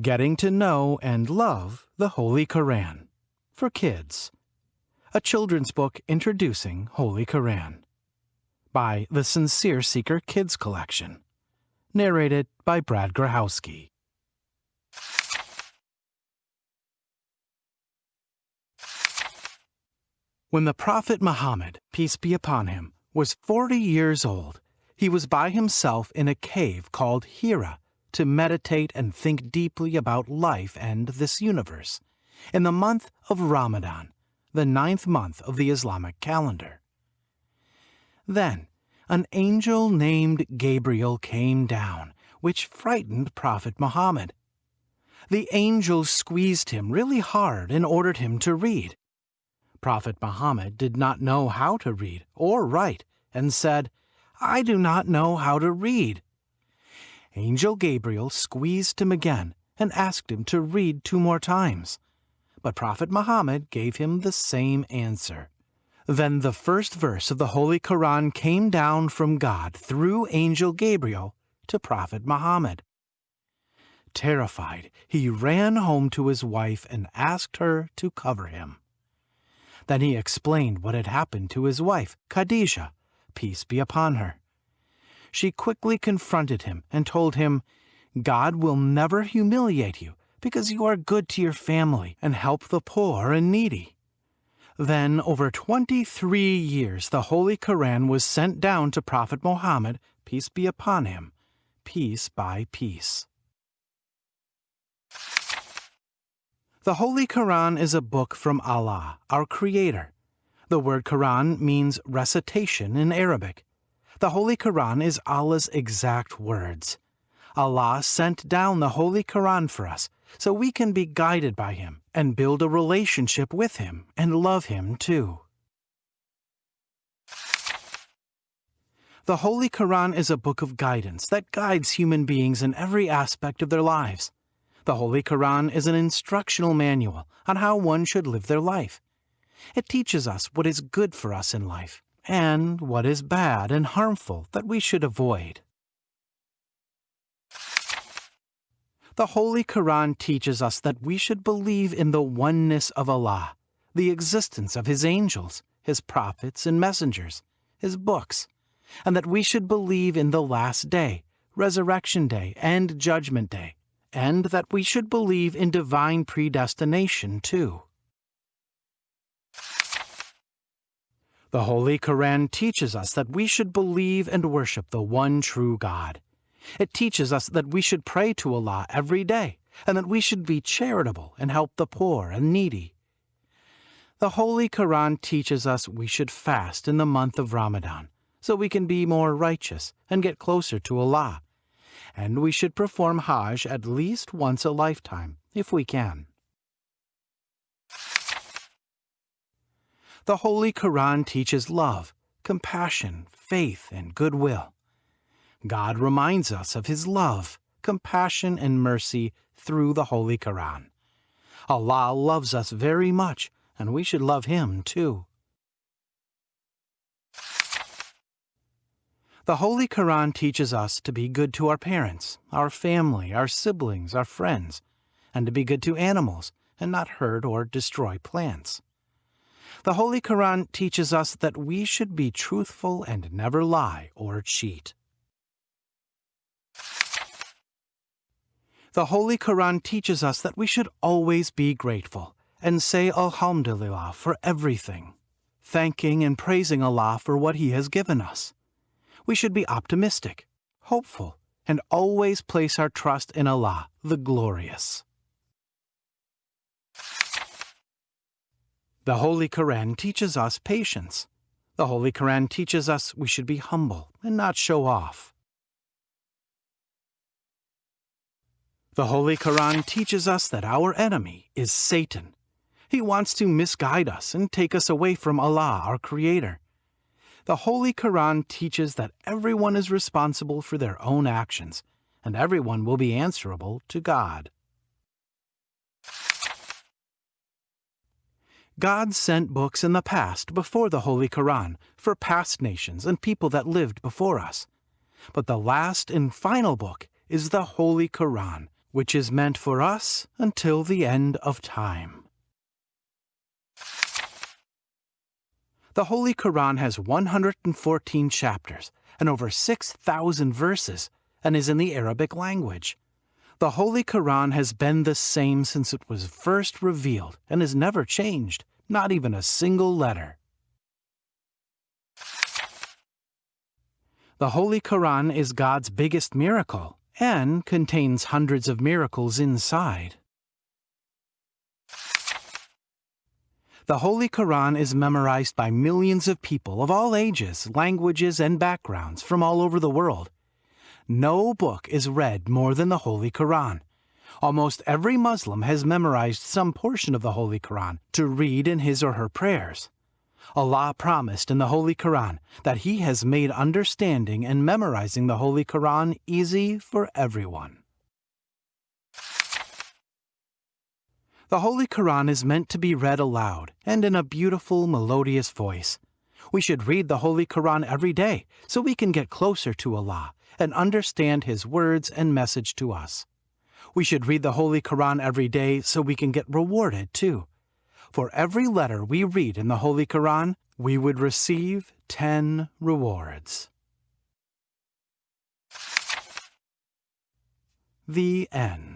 Getting to Know and Love the Holy Koran for Kids. A children's book introducing Holy Koran. By the Sincere Seeker Kids Collection. Narrated by Brad Grahowski. When the Prophet Muhammad, peace be upon him, was 40 years old, he was by himself in a cave called Hira to meditate and think deeply about life and this universe, in the month of Ramadan, the ninth month of the Islamic calendar. Then, an angel named Gabriel came down, which frightened Prophet Muhammad. The angel squeezed him really hard and ordered him to read. Prophet Muhammad did not know how to read or write and said, I do not know how to read. Angel Gabriel squeezed him again and asked him to read two more times. But Prophet Muhammad gave him the same answer. Then the first verse of the Holy Quran came down from God through Angel Gabriel to Prophet Muhammad. Terrified, he ran home to his wife and asked her to cover him. Then he explained what had happened to his wife, Khadijah, peace be upon her she quickly confronted him and told him, God will never humiliate you because you are good to your family and help the poor and needy. Then, over 23 years, the Holy Koran was sent down to Prophet Muhammad, peace be upon him, piece by piece. The Holy Koran is a book from Allah, our Creator. The word Quran means recitation in Arabic. The Holy Quran is Allah's exact words. Allah sent down the Holy Quran for us so we can be guided by Him and build a relationship with Him and love Him too. The Holy Quran is a book of guidance that guides human beings in every aspect of their lives. The Holy Quran is an instructional manual on how one should live their life. It teaches us what is good for us in life and what is bad and harmful that we should avoid. The Holy Quran teaches us that we should believe in the oneness of Allah, the existence of His angels, His prophets and messengers, His books, and that we should believe in the Last Day, Resurrection Day, and Judgment Day, and that we should believe in divine predestination too. The Holy Koran teaches us that we should believe and worship the one true God. It teaches us that we should pray to Allah every day and that we should be charitable and help the poor and needy. The Holy Koran teaches us we should fast in the month of Ramadan so we can be more righteous and get closer to Allah. And we should perform Hajj at least once a lifetime if we can. The Holy Quran teaches love, compassion, faith, and goodwill. God reminds us of His love, compassion, and mercy through the Holy Quran. Allah loves us very much, and we should love Him too. The Holy Quran teaches us to be good to our parents, our family, our siblings, our friends, and to be good to animals and not hurt or destroy plants. The Holy Quran teaches us that we should be truthful and never lie or cheat. The Holy Quran teaches us that we should always be grateful and say Alhamdulillah for everything, thanking and praising Allah for what He has given us. We should be optimistic, hopeful, and always place our trust in Allah, the Glorious. The Holy Quran teaches us patience. The Holy Quran teaches us we should be humble and not show off. The Holy Quran teaches us that our enemy is Satan. He wants to misguide us and take us away from Allah, our Creator. The Holy Quran teaches that everyone is responsible for their own actions, and everyone will be answerable to God. God sent books in the past before the Holy Quran for past nations and people that lived before us. But the last and final book is the Holy Quran, which is meant for us until the end of time. The Holy Quran has 114 chapters and over 6,000 verses and is in the Arabic language. The Holy Quran has been the same since it was first revealed and has never changed, not even a single letter. The Holy Quran is God's biggest miracle and contains hundreds of miracles inside. The Holy Quran is memorized by millions of people of all ages, languages, and backgrounds from all over the world. No book is read more than the Holy Quran. Almost every Muslim has memorized some portion of the Holy Quran to read in his or her prayers. Allah promised in the Holy Quran that He has made understanding and memorizing the Holy Quran easy for everyone. The Holy Quran is meant to be read aloud and in a beautiful, melodious voice. We should read the Holy Quran every day so we can get closer to Allah and understand His words and message to us. We should read the Holy Quran every day so we can get rewarded too. For every letter we read in the Holy Quran, we would receive 10 rewards. The End